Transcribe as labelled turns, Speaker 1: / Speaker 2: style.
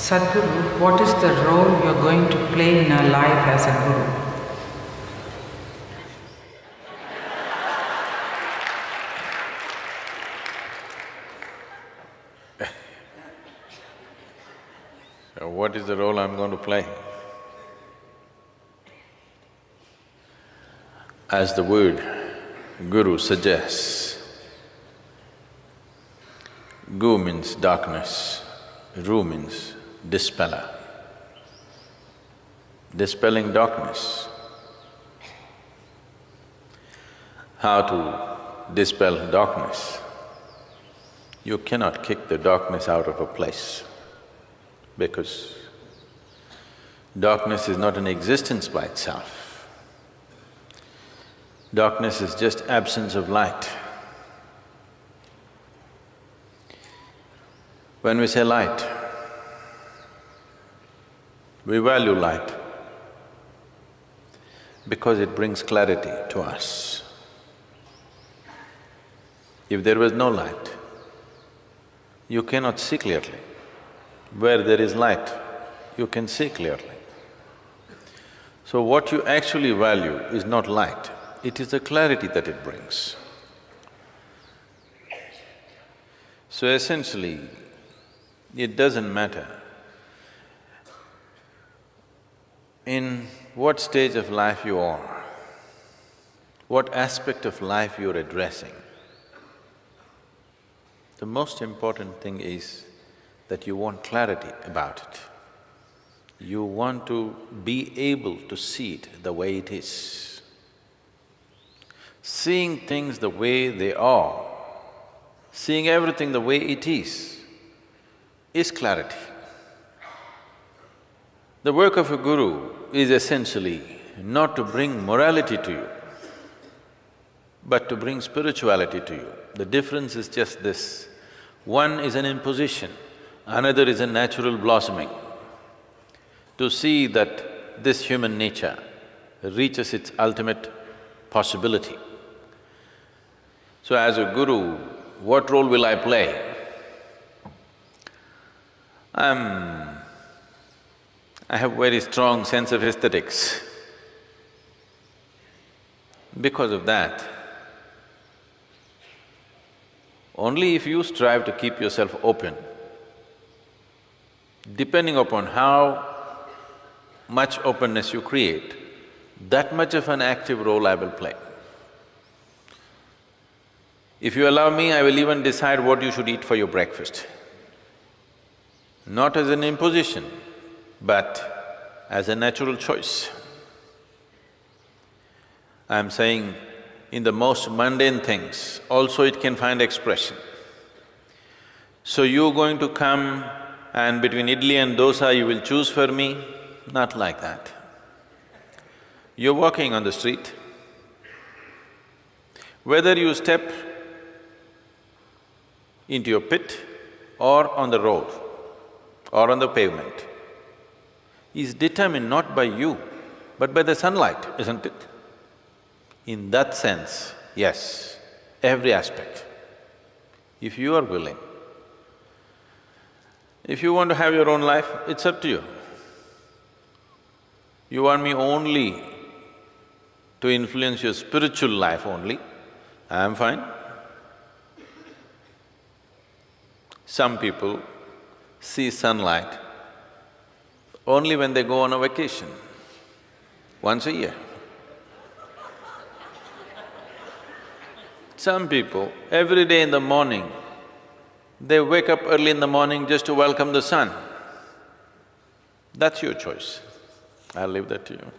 Speaker 1: Sadhguru, what is the role you're going to play in our life as a guru?
Speaker 2: Uh, what is the role I'm going to play? As the word guru suggests, gu means darkness, ru means dispeller. Dispelling darkness. How to dispel darkness? You cannot kick the darkness out of a place because darkness is not an existence by itself. Darkness is just absence of light. When we say light, we value light because it brings clarity to us. If there was no light, you cannot see clearly. Where there is light, you can see clearly. So what you actually value is not light, it is the clarity that it brings. So essentially, it doesn't matter in what stage of life you are, what aspect of life you're addressing. The most important thing is that you want clarity about it. You want to be able to see it the way it is. Seeing things the way they are, seeing everything the way it is, is clarity. The work of a guru is essentially not to bring morality to you, but to bring spirituality to you. The difference is just this, one is an imposition, Another is a natural blossoming. To see that this human nature reaches its ultimate possibility. So as a guru, what role will I play? I'm… I have very strong sense of aesthetics. Because of that, only if you strive to keep yourself open, depending upon how much openness you create, that much of an active role I will play. If you allow me, I will even decide what you should eat for your breakfast. Not as an imposition, but as a natural choice. I'm saying in the most mundane things, also it can find expression. So you're going to come and between idli and dosa you will choose for me, not like that. You're walking on the street, whether you step into your pit or on the road or on the pavement is determined not by you, but by the sunlight, isn't it? In that sense, yes, every aspect. If you are willing, if you want to have your own life, it's up to you. You want me only to influence your spiritual life only, I am fine. Some people see sunlight only when they go on a vacation, once a year. Some people, every day in the morning, they wake up early in the morning just to welcome the sun. That's your choice. I'll leave that to you.